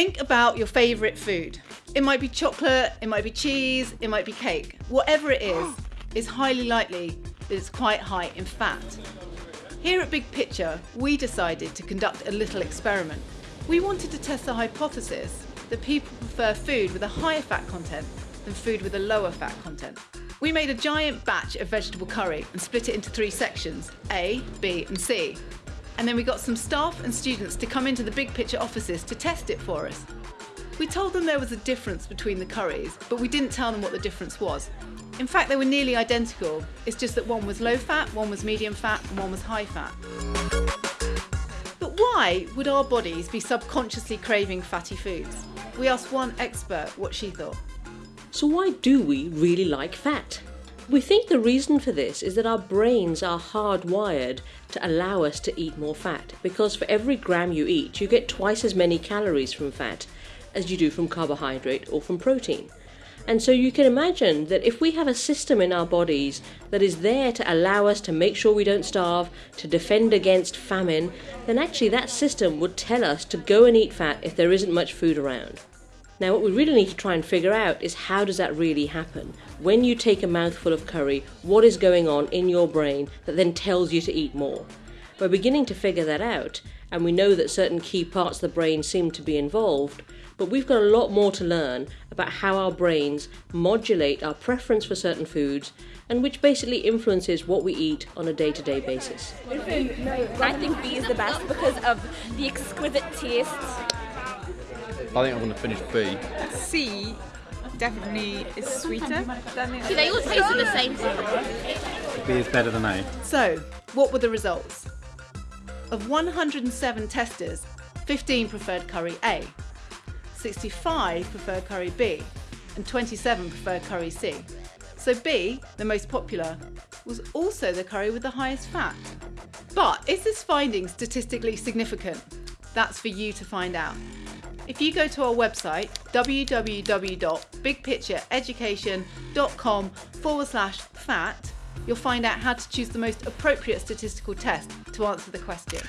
Think about your favourite food. It might be chocolate, it might be cheese, it might be cake. Whatever it is, is highly likely that it's quite high in fat. Here at Big Picture, we decided to conduct a little experiment. We wanted to test the hypothesis that people prefer food with a higher fat content than food with a lower fat content. We made a giant batch of vegetable curry and split it into three sections, A, B and C. And then we got some staff and students to come into the Big Picture offices to test it for us. We told them there was a difference between the curries, but we didn't tell them what the difference was. In fact, they were nearly identical. It's just that one was low fat, one was medium fat, and one was high fat. But why would our bodies be subconsciously craving fatty foods? We asked one expert what she thought. So why do we really like fat? We think the reason for this is that our brains are hardwired to allow us to eat more fat because for every gram you eat, you get twice as many calories from fat as you do from carbohydrate or from protein. And so you can imagine that if we have a system in our bodies that is there to allow us to make sure we don't starve, to defend against famine, then actually that system would tell us to go and eat fat if there isn't much food around. Now what we really need to try and figure out is how does that really happen? When you take a mouthful of curry, what is going on in your brain that then tells you to eat more? We're beginning to figure that out, and we know that certain key parts of the brain seem to be involved, but we've got a lot more to learn about how our brains modulate our preference for certain foods and which basically influences what we eat on a day to day basis. I think B is the best because of the exquisite taste. I think I'm going to finish B. C definitely is sweeter. See, they all taste the same. B is better than A. So, what were the results? Of 107 testers, 15 preferred curry A, 65 preferred curry B, and 27 preferred curry C. So B, the most popular, was also the curry with the highest fat. But is this finding statistically significant? That's for you to find out. If you go to our website, www.bigpictureeducation.com forward slash fat, you'll find out how to choose the most appropriate statistical test to answer the question.